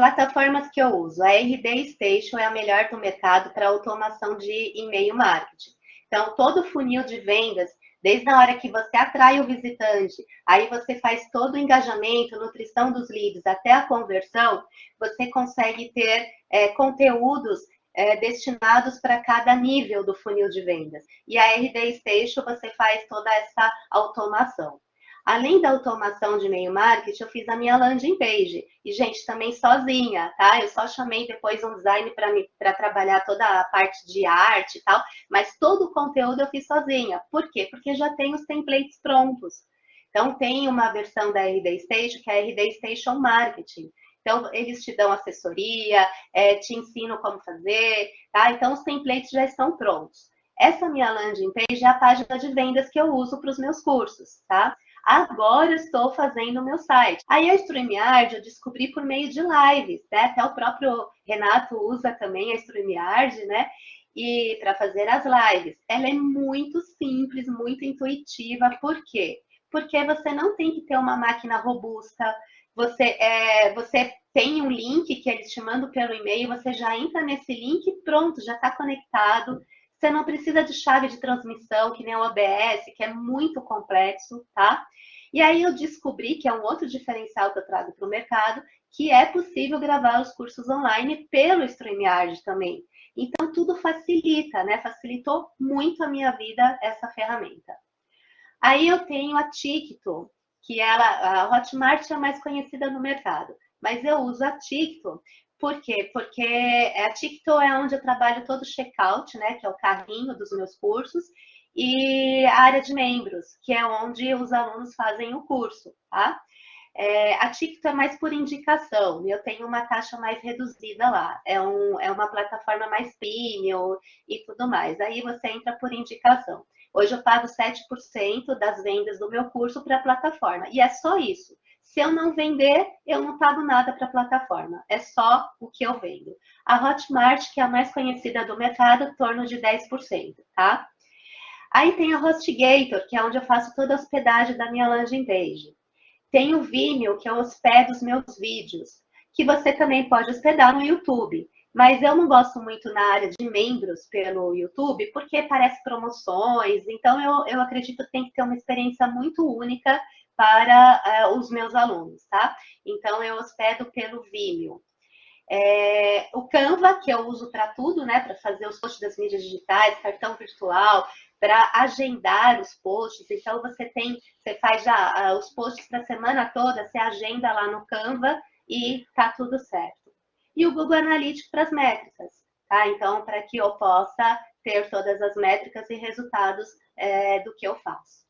Plataformas que eu uso. A RD Station é a melhor do mercado para automação de e-mail marketing. Então, todo funil de vendas, desde a hora que você atrai o visitante, aí você faz todo o engajamento, nutrição dos leads, até a conversão, você consegue ter é, conteúdos é, destinados para cada nível do funil de vendas. E a RD Station você faz toda essa automação. Além da automação de e-mail marketing, eu fiz a minha landing page. E, gente, também sozinha, tá? Eu só chamei depois um design para trabalhar toda a parte de arte e tal, mas todo o conteúdo eu fiz sozinha. Por quê? Porque já tem os templates prontos. Então, tem uma versão da RD Station, que é a RD Station Marketing. Então, eles te dão assessoria, é, te ensinam como fazer, tá? Então, os templates já estão prontos. Essa minha landing page é a página de vendas que eu uso para os meus cursos, tá? Agora estou fazendo o meu site. Aí a StreamYard eu descobri por meio de lives, né? Até o próprio Renato usa também a StreamYard, né? E para fazer as lives. Ela é muito simples, muito intuitiva. Por quê? Porque você não tem que ter uma máquina robusta. Você, é, você tem um link que eles te mandam pelo e-mail, você já entra nesse link e pronto, já está conectado. Você não precisa de chave de transmissão, que nem o OBS, que é muito complexo, tá? E aí eu descobri que é um outro diferencial que eu trago para o mercado, que é possível gravar os cursos online pelo StreamYard também. Então, tudo facilita, né? Facilitou muito a minha vida essa ferramenta. Aí eu tenho a TikTok, que ela, a Hotmart é a mais conhecida no mercado, mas eu uso a TikTok por quê? Porque a TikTok é onde eu trabalho todo o checkout, né, que é o carrinho dos meus cursos, e a área de membros, que é onde os alunos fazem o curso, tá? É, a TikTok é mais por indicação, eu tenho uma taxa mais reduzida lá, é, um, é uma plataforma mais premium e tudo mais, aí você entra por indicação. Hoje eu pago 7% das vendas do meu curso para a plataforma, e é só isso. Se eu não vender, eu não pago nada para a plataforma. É só o que eu vendo. A Hotmart, que é a mais conhecida do mercado, em torno de 10%, tá? Aí tem a HostGator, que é onde eu faço toda a hospedagem da minha landing page. Tem o Vimeo, que eu hospedo os meus vídeos, que você também pode hospedar no YouTube. Mas eu não gosto muito na área de membros pelo YouTube, porque parece promoções. Então, eu, eu acredito que tem que ter uma experiência muito única para uh, os meus alunos, tá? Então, eu hospedo pelo Vimeo. É, o Canva, que eu uso para tudo, né? Para fazer os posts das mídias digitais, cartão virtual, para agendar os posts. Então, você tem, você faz já uh, os posts para a semana toda, você agenda lá no Canva e tá tudo certo. E o Google Analytics para as métricas, tá? Então, para que eu possa ter todas as métricas e resultados é, do que eu faço.